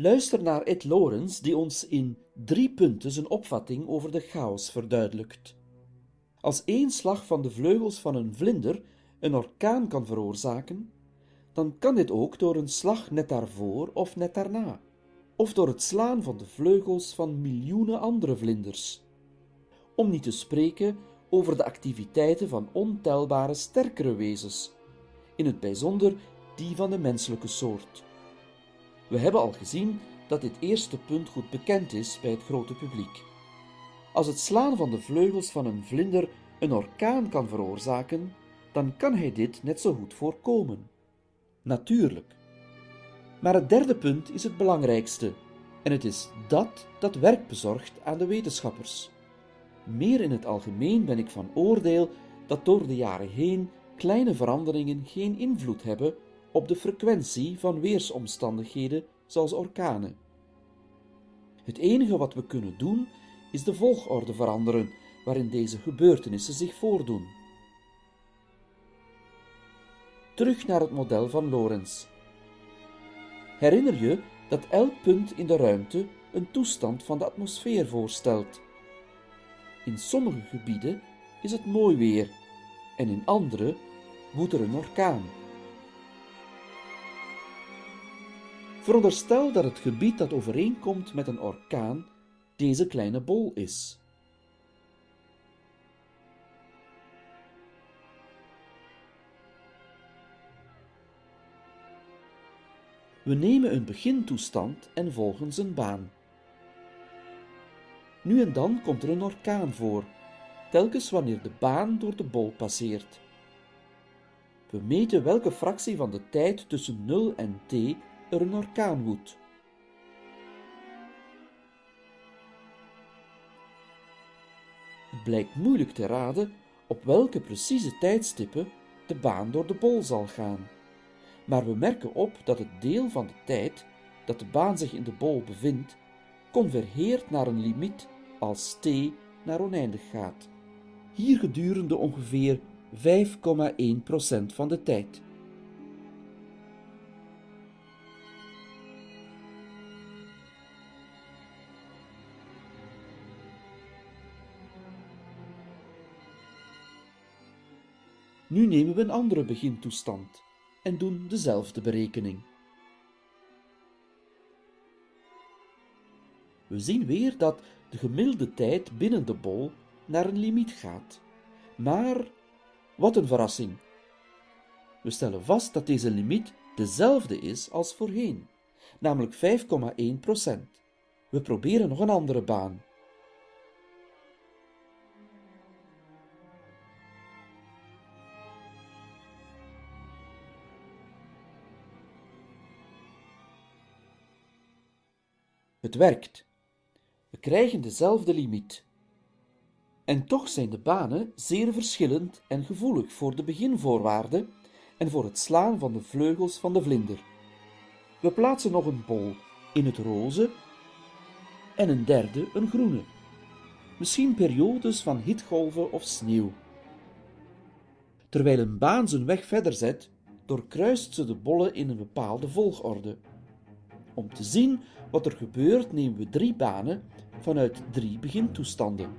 Luister naar Ed Lawrence, die ons in drie punten zijn opvatting over de chaos verduidelijkt. Als één slag van de vleugels van een vlinder een orkaan kan veroorzaken, dan kan dit ook door een slag net daarvoor of net daarna, of door het slaan van de vleugels van miljoenen andere vlinders. Om niet te spreken over de activiteiten van ontelbare sterkere wezens, in het bijzonder die van de menselijke soort. We hebben al gezien dat dit eerste punt goed bekend is bij het grote publiek. Als het slaan van de vleugels van een vlinder een orkaan kan veroorzaken, dan kan hij dit net zo goed voorkomen. Natuurlijk. Maar het derde punt is het belangrijkste, en het is dat dat werk bezorgt aan de wetenschappers. Meer in het algemeen ben ik van oordeel dat door de jaren heen kleine veranderingen geen invloed hebben op de frequentie van weersomstandigheden zoals orkanen. Het enige wat we kunnen doen is de volgorde veranderen waarin deze gebeurtenissen zich voordoen. Terug naar het model van Lorentz. Herinner je dat elk punt in de ruimte een toestand van de atmosfeer voorstelt. In sommige gebieden is het mooi weer en in andere woedt er een orkaan. Veronderstel dat het gebied dat overeenkomt met een orkaan deze kleine bol is. We nemen een begintoestand en volgen zijn baan. Nu en dan komt er een orkaan voor, telkens wanneer de baan door de bol passeert. We meten welke fractie van de tijd tussen 0 en t er een orkaan woedt. Het blijkt moeilijk te raden op welke precieze tijdstippen de baan door de bol zal gaan. Maar we merken op dat het deel van de tijd dat de baan zich in de bol bevindt, convergeert naar een limiet als t naar oneindig gaat. Hier gedurende ongeveer 5,1% van de tijd. Nu nemen we een andere begintoestand en doen dezelfde berekening. We zien weer dat de gemiddelde tijd binnen de bol naar een limiet gaat. Maar wat een verrassing! We stellen vast dat deze limiet dezelfde is als voorheen, namelijk 5,1% We proberen nog een andere baan. Het werkt. We krijgen dezelfde limiet. En toch zijn de banen zeer verschillend en gevoelig voor de beginvoorwaarden en voor het slaan van de vleugels van de vlinder. We plaatsen nog een bol in het roze en een derde een groene. Misschien periodes van hitgolven of sneeuw. Terwijl een baan zijn weg verder zet, doorkruist ze de bollen in een bepaalde volgorde. Om te zien wat er gebeurt, nemen we drie banen vanuit drie begintoestanden.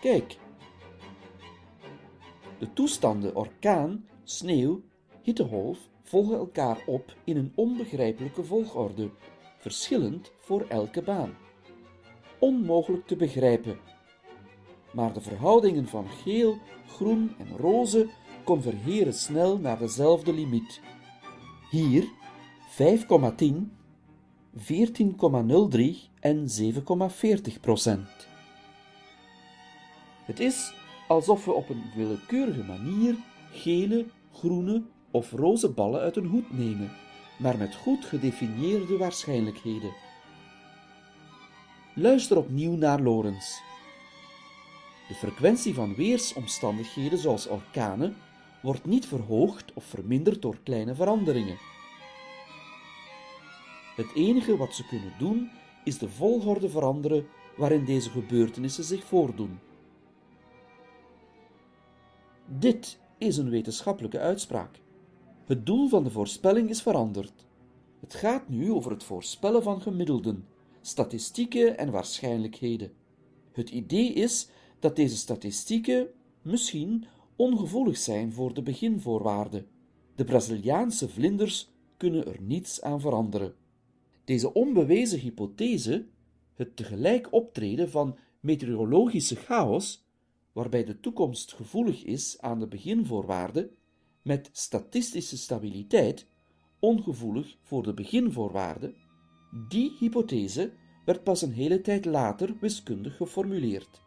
Kijk. De toestanden orkaan, sneeuw, hittegolf volgen elkaar op in een onbegrijpelijke volgorde, verschillend voor elke baan. Onmogelijk te begrijpen. Maar de verhoudingen van geel, groen en roze convergeren snel naar dezelfde limiet. Hier 5,10, 14,03 en 7,40 procent. Het is alsof we op een willekeurige manier gele, groene of roze ballen uit een hoed nemen, maar met goed gedefinieerde waarschijnlijkheden. Luister opnieuw naar Lorentz. De frequentie van weersomstandigheden zoals orkanen wordt niet verhoogd of verminderd door kleine veranderingen. Het enige wat ze kunnen doen is de volgorde veranderen waarin deze gebeurtenissen zich voordoen. Dit is een wetenschappelijke uitspraak. Het doel van de voorspelling is veranderd. Het gaat nu over het voorspellen van gemiddelden, statistieken en waarschijnlijkheden. Het idee is dat deze statistieken misschien ongevoelig zijn voor de beginvoorwaarden. De Braziliaanse vlinders kunnen er niets aan veranderen. Deze onbewezen hypothese, het tegelijk optreden van meteorologische chaos, waarbij de toekomst gevoelig is aan de beginvoorwaarden, met statistische stabiliteit, ongevoelig voor de beginvoorwaarden, die hypothese werd pas een hele tijd later wiskundig geformuleerd.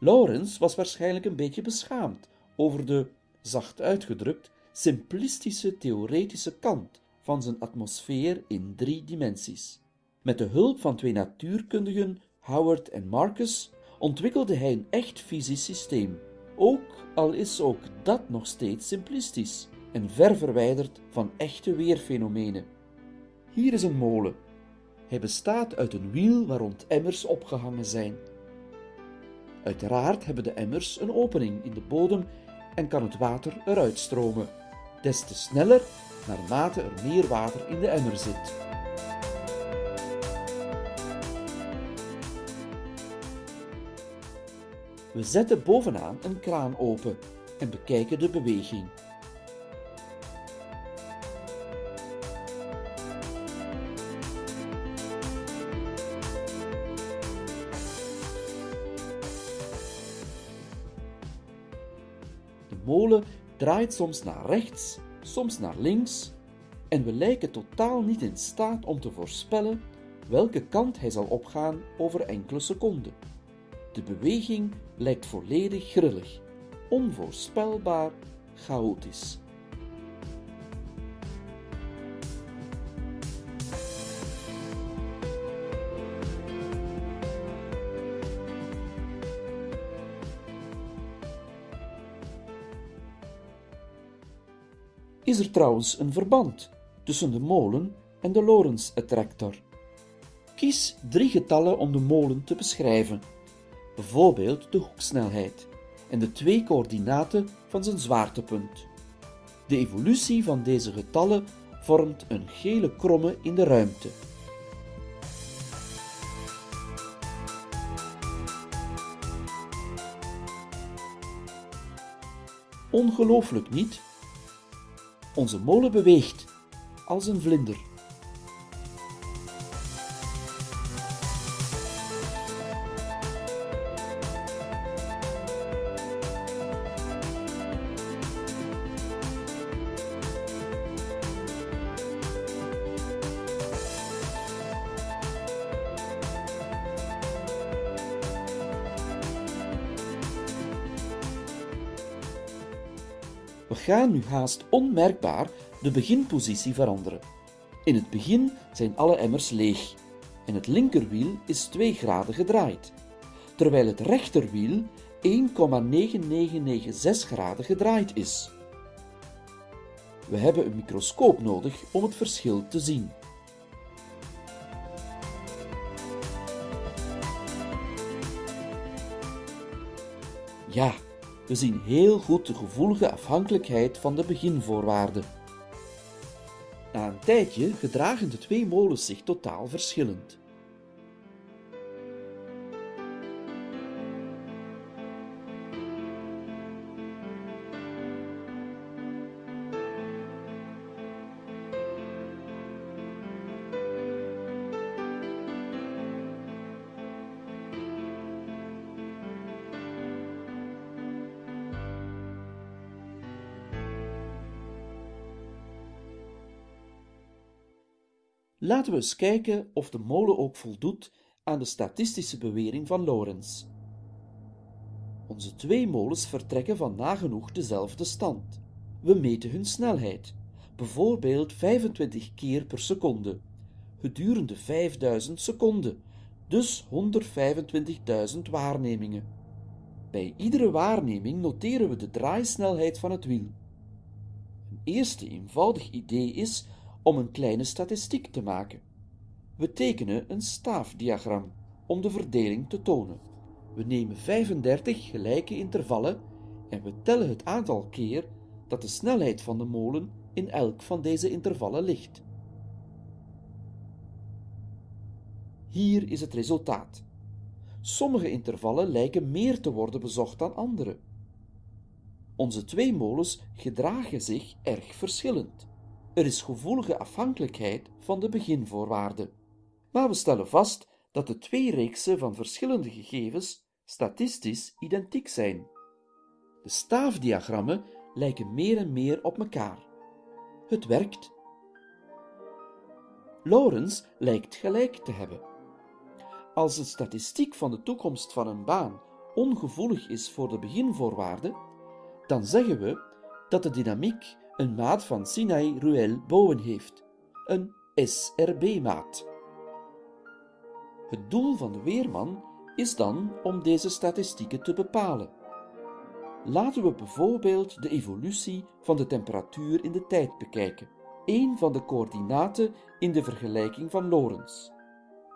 Lawrence was waarschijnlijk een beetje beschaamd over de, zacht uitgedrukt, simplistische theoretische kant van zijn atmosfeer in drie dimensies. Met de hulp van twee natuurkundigen, Howard en Marcus, ontwikkelde hij een echt fysisch systeem, ook al is ook dat nog steeds simplistisch en ver verwijderd van echte weerfenomenen. Hier is een molen. Hij bestaat uit een wiel waar rond emmers opgehangen zijn. Uiteraard hebben de emmers een opening in de bodem en kan het water eruit stromen, des te sneller naarmate er meer water in de emmer zit. We zetten bovenaan een kraan open en bekijken de beweging. De molen draait soms naar rechts, soms naar links, en we lijken totaal niet in staat om te voorspellen welke kant hij zal opgaan over enkele seconden. De beweging lijkt volledig grillig, onvoorspelbaar, chaotisch. Is er trouwens een verband tussen de molen en de Lorentz-attractor? Kies drie getallen om de molen te beschrijven, bijvoorbeeld de hoeksnelheid en de twee coördinaten van zijn zwaartepunt. De evolutie van deze getallen vormt een gele kromme in de ruimte. Ongelooflijk niet? Onze molen beweegt als een vlinder. We gaan nu haast onmerkbaar de beginpositie veranderen. In het begin zijn alle emmers leeg en het linkerwiel is 2 graden gedraaid, terwijl het rechterwiel 1,9996 graden gedraaid is. We hebben een microscoop nodig om het verschil te zien. Ja, we zien heel goed de gevoelige afhankelijkheid van de beginvoorwaarden. Na een tijdje gedragen de twee molens zich totaal verschillend. Laten we eens kijken of de molen ook voldoet aan de statistische bewering van Lorentz. Onze twee molens vertrekken van nagenoeg dezelfde stand. We meten hun snelheid, bijvoorbeeld 25 keer per seconde, gedurende 5000 seconden, dus 125.000 waarnemingen. Bij iedere waarneming noteren we de draaisnelheid van het wiel. Een eerste eenvoudig idee is om een kleine statistiek te maken. We tekenen een staafdiagram om de verdeling te tonen. We nemen 35 gelijke intervallen en we tellen het aantal keer dat de snelheid van de molen in elk van deze intervallen ligt. Hier is het resultaat. Sommige intervallen lijken meer te worden bezocht dan andere. Onze twee molens gedragen zich erg verschillend. Er is gevoelige afhankelijkheid van de beginvoorwaarden. Maar we stellen vast dat de twee reeksen van verschillende gegevens statistisch identiek zijn. De staafdiagrammen lijken meer en meer op elkaar. Het werkt. Lawrence lijkt gelijk te hebben. Als de statistiek van de toekomst van een baan ongevoelig is voor de beginvoorwaarden, dan zeggen we dat de dynamiek een maat van Sinai-Ruel-Bowen heeft, een SRB-maat. Het doel van de weerman is dan om deze statistieken te bepalen. Laten we bijvoorbeeld de evolutie van de temperatuur in de tijd bekijken, een van de coördinaten in de vergelijking van Lorentz.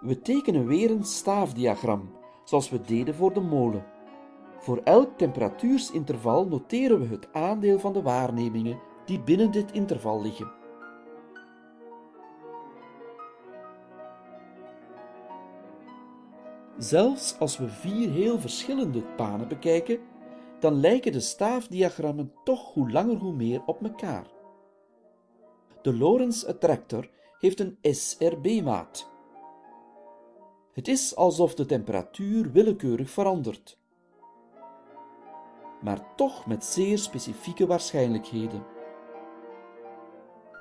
We tekenen weer een staafdiagram, zoals we deden voor de molen. Voor elk temperatuursinterval noteren we het aandeel van de waarnemingen die binnen dit interval liggen. Zelfs als we vier heel verschillende banen bekijken, dan lijken de staafdiagrammen toch hoe langer hoe meer op elkaar. De Lorentz attractor heeft een SRB-maat. Het is alsof de temperatuur willekeurig verandert, maar toch met zeer specifieke waarschijnlijkheden.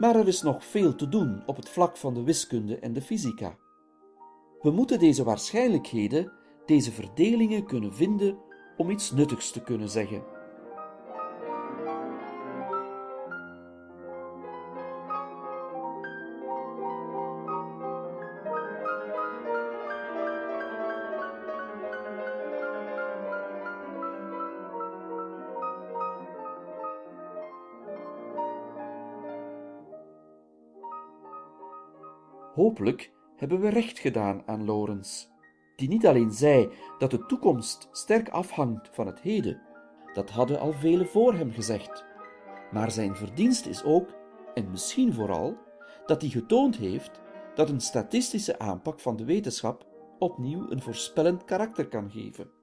Maar er is nog veel te doen op het vlak van de wiskunde en de fysica. We moeten deze waarschijnlijkheden, deze verdelingen kunnen vinden om iets nuttigs te kunnen zeggen. Hopelijk hebben we recht gedaan aan Lorentz, die niet alleen zei dat de toekomst sterk afhangt van het heden, dat hadden al velen voor hem gezegd, maar zijn verdienst is ook, en misschien vooral, dat hij getoond heeft dat een statistische aanpak van de wetenschap opnieuw een voorspellend karakter kan geven.